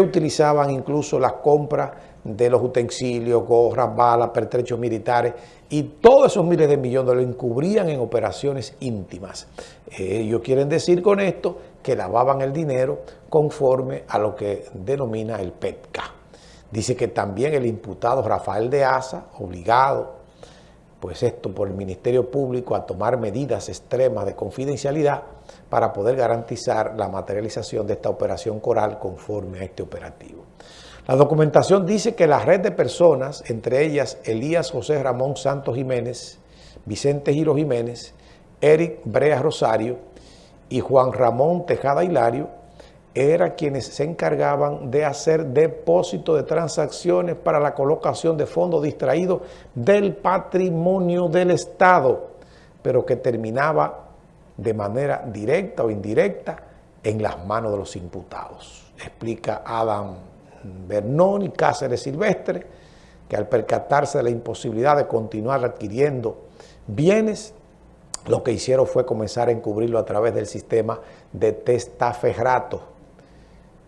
utilizaban incluso las compras de los utensilios, gorras, balas, pertrechos militares y todos esos miles de millones lo encubrían en operaciones íntimas. Ellos quieren decir con esto que lavaban el dinero conforme a lo que denomina el PETCA. Dice que también el imputado Rafael de Asa, obligado, pues esto por el Ministerio Público a tomar medidas extremas de confidencialidad para poder garantizar la materialización de esta operación coral conforme a este operativo. La documentación dice que la red de personas, entre ellas Elías José Ramón Santos Jiménez, Vicente Giro Jiménez, Eric Brea Rosario y Juan Ramón Tejada Hilario, eran quienes se encargaban de hacer depósito de transacciones para la colocación de fondos distraídos del patrimonio del Estado, pero que terminaba de manera directa o indirecta en las manos de los imputados. Explica Adam Bernón y Cáceres Silvestre, que al percatarse de la imposibilidad de continuar adquiriendo bienes, lo que hicieron fue comenzar a encubrirlo a través del sistema de testaferrato.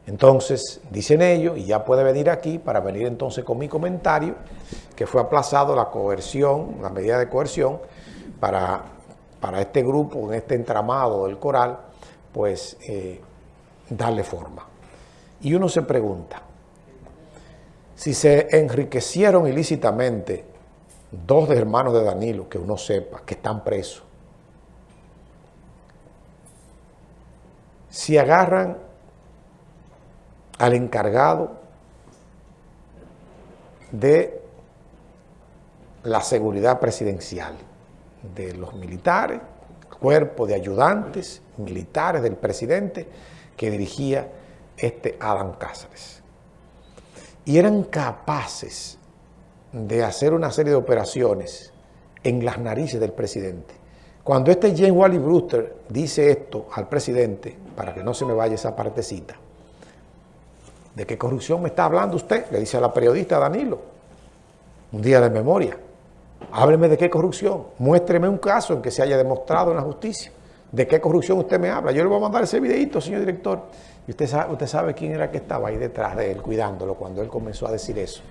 Entonces, dicen ellos, y ya puede venir aquí para venir entonces con mi comentario, que fue aplazado la coerción, la medida de coerción, para, para este grupo, en este entramado del coral, pues eh, darle forma. Y uno se pregunta, si se enriquecieron ilícitamente dos hermanos de Danilo, que uno sepa, que están presos, si agarran al encargado de la seguridad presidencial, de los militares, cuerpo de ayudantes militares del presidente que dirigía este Adam Cáceres y eran capaces de hacer una serie de operaciones en las narices del presidente. Cuando este James Wally Brewster dice esto al presidente, para que no se me vaya esa partecita, ¿de qué corrupción me está hablando usted? Le dice a la periodista Danilo, un día de memoria. Hábleme de qué corrupción, muéstreme un caso en que se haya demostrado en la justicia. ¿De qué corrupción usted me habla? Yo le voy a mandar ese videito, señor director. Y usted sabe, usted sabe quién era que estaba ahí detrás de él, cuidándolo, cuando él comenzó a decir eso.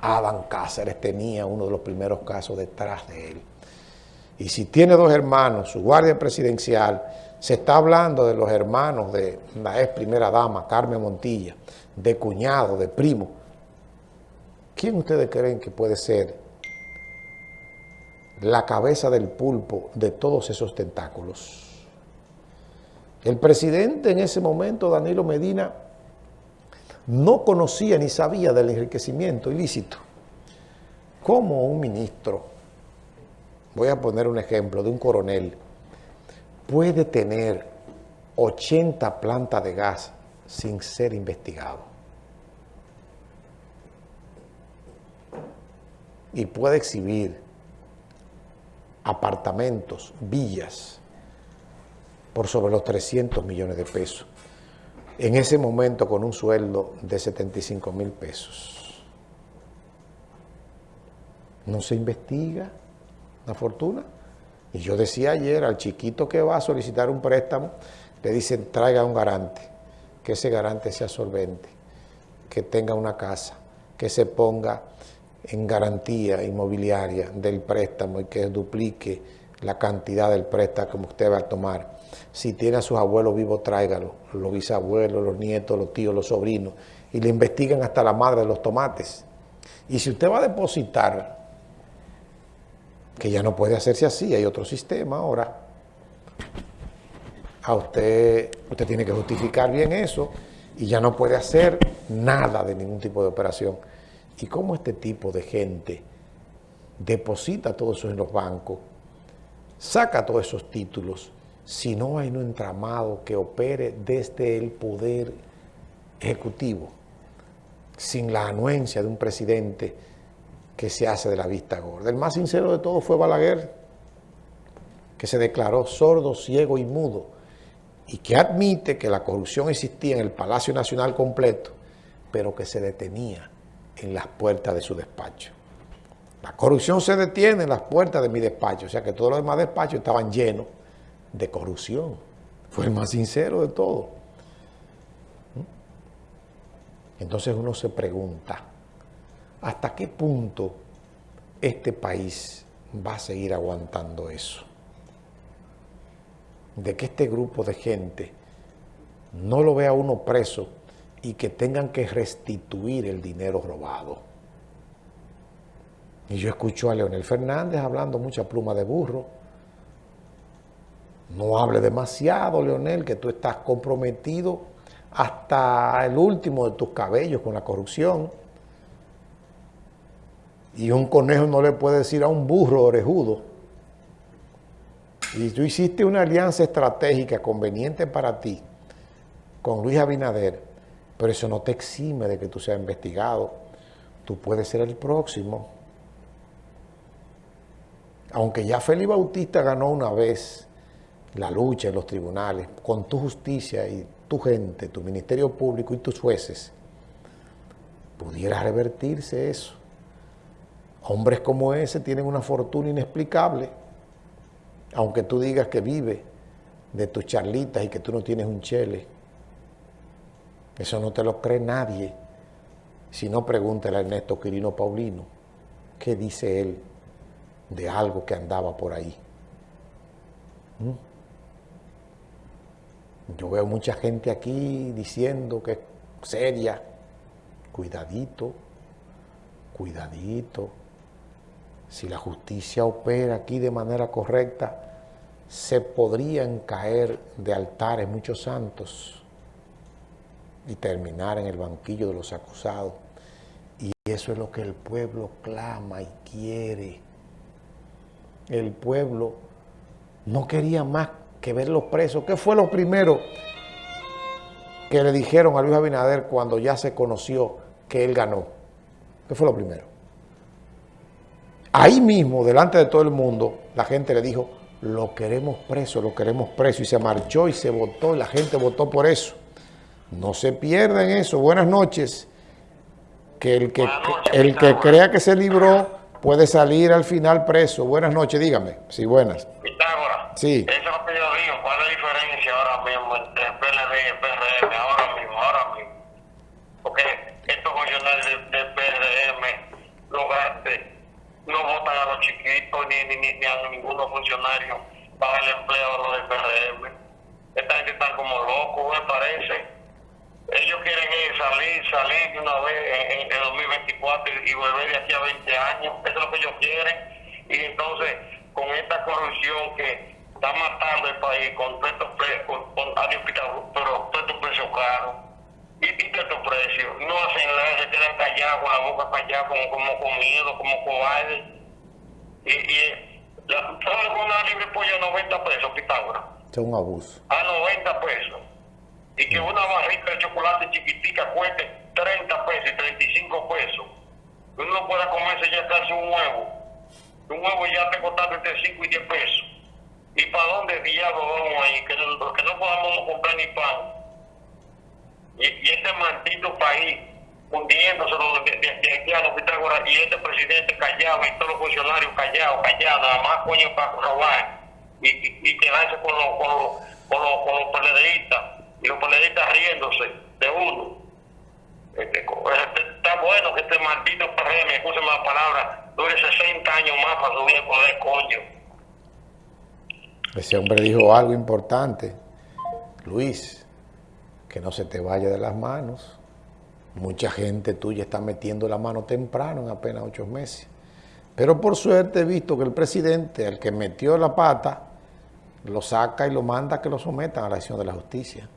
Adam Cáceres tenía uno de los primeros casos detrás de él. Y si tiene dos hermanos, su guardia presidencial, se está hablando de los hermanos de la ex primera dama, Carmen Montilla, de cuñado, de primo. ¿Quién ustedes creen que puede ser la cabeza del pulpo de todos esos tentáculos. El presidente en ese momento, Danilo Medina, no conocía ni sabía del enriquecimiento ilícito. ¿Cómo un ministro, voy a poner un ejemplo de un coronel, puede tener 80 plantas de gas sin ser investigado? Y puede exhibir apartamentos, villas, por sobre los 300 millones de pesos. En ese momento con un sueldo de 75 mil pesos. No se investiga la fortuna. Y yo decía ayer al chiquito que va a solicitar un préstamo, le dicen traiga un garante, que ese garante sea solvente, que tenga una casa, que se ponga en garantía inmobiliaria del préstamo y que duplique la cantidad del préstamo que usted va a tomar. Si tiene a sus abuelos vivos, tráigalo, los bisabuelos, los nietos, los tíos, los sobrinos, y le investiguen hasta la madre de los tomates. Y si usted va a depositar, que ya no puede hacerse así, hay otro sistema ahora, a usted, usted tiene que justificar bien eso y ya no puede hacer nada de ningún tipo de operación. ¿Y cómo este tipo de gente deposita todo eso en los bancos, saca todos esos títulos, si no hay un entramado que opere desde el poder ejecutivo, sin la anuencia de un presidente que se hace de la vista gorda? El más sincero de todos fue Balaguer, que se declaró sordo, ciego y mudo, y que admite que la corrupción existía en el Palacio Nacional completo, pero que se detenía en las puertas de su despacho. La corrupción se detiene en las puertas de mi despacho, o sea que todos los demás despachos estaban llenos de corrupción. Fue el más sincero de todo. Entonces uno se pregunta, ¿hasta qué punto este país va a seguir aguantando eso? De que este grupo de gente no lo vea uno preso y que tengan que restituir el dinero robado. Y yo escucho a Leonel Fernández hablando mucha pluma de burro. No hable demasiado, Leonel, que tú estás comprometido hasta el último de tus cabellos con la corrupción. Y un conejo no le puede decir a un burro orejudo. Y tú hiciste una alianza estratégica conveniente para ti con Luis Abinader, pero eso no te exime de que tú seas investigado. Tú puedes ser el próximo. Aunque ya Félix Bautista ganó una vez la lucha en los tribunales, con tu justicia y tu gente, tu ministerio público y tus jueces, pudiera revertirse eso. Hombres como ese tienen una fortuna inexplicable, aunque tú digas que vive de tus charlitas y que tú no tienes un chele. Eso no te lo cree nadie. Si no, pregúntale a Ernesto Quirino Paulino, ¿qué dice él de algo que andaba por ahí? ¿Mm? Yo veo mucha gente aquí diciendo que es seria. Cuidadito, cuidadito. Si la justicia opera aquí de manera correcta, se podrían caer de altares muchos santos y terminar en el banquillo de los acusados. Y eso es lo que el pueblo clama y quiere. El pueblo no quería más que ver los presos. ¿Qué fue lo primero que le dijeron a Luis Abinader cuando ya se conoció que él ganó? ¿Qué fue lo primero? Ahí mismo, delante de todo el mundo, la gente le dijo, lo queremos preso, lo queremos preso. Y se marchó y se votó, y la gente votó por eso. No se pierdan eso. Buenas noches. Que el que, el que crea que se libró puede salir al final preso. Buenas noches, dígame. Sí, buenas. Pitágoras. Sí. Eso es lo que yo digo. ¿Cuál es la diferencia ahora mismo entre el PLD y el PRM? Vez en, en, 2024 y, y volver de aquí a 20 años. Eso es lo que ellos quieren. Y entonces, con esta corrupción que está matando el país con todos estos precios, con, con, pero todos estos precios caros, y, y todos estos precios, no hacen nada, se quedan callados, con la boca callada, como, como con miedo, como cobardes. Y, y la, ¿sabes una libre pollo a 90 pesos, Pitágoras? Es un abuso. A 90 pesos y que una barrita de chocolate chiquitica cueste 30 pesos y 35 pesos. Uno pueda comerse ya casi un huevo. Un huevo ya te costando entre 5 y 10 pesos. ¿Y para dónde diablos vamos ahí? Que no, que no podamos comprar ni pan. Y, este maldito país hundiéndose de, de, de los Pitágoras y este presidente callado y todos los funcionarios callados, callados, nada más coño para robar y, y, y quedarse con los, con los, con los, con los y los PLDistas riéndose de uno. Este, este, está bueno que este maldito PRM, escúcheme la palabra, dure 60 años más para subir el poder, coño. Ese hombre dijo algo importante. Luis, que no se te vaya de las manos. Mucha gente tuya está metiendo la mano temprano, en apenas ocho meses. Pero por suerte he visto que el presidente, el que metió la pata, lo saca y lo manda a que lo sometan a la acción de la justicia.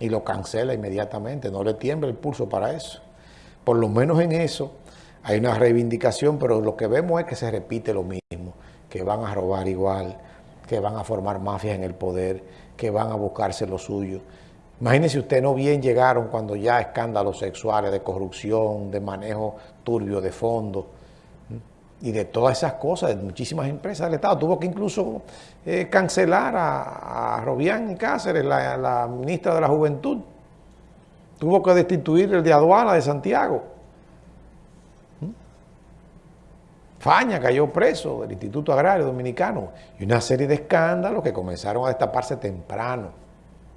Y lo cancela inmediatamente, no le tiembla el pulso para eso. Por lo menos en eso hay una reivindicación, pero lo que vemos es que se repite lo mismo, que van a robar igual, que van a formar mafias en el poder, que van a buscarse lo suyo. Imagínese usted, no bien llegaron cuando ya escándalos sexuales, de corrupción, de manejo turbio de fondos y de todas esas cosas, de muchísimas empresas del Estado. Tuvo que incluso eh, cancelar a, a, Robián Cáceres, la, la, ministra de la Juventud. Tuvo que destituir el de aduana de Santiago. ¿Mm? Faña cayó preso del Instituto Agrario Dominicano y una serie de escándalos que comenzaron a destaparse temprano.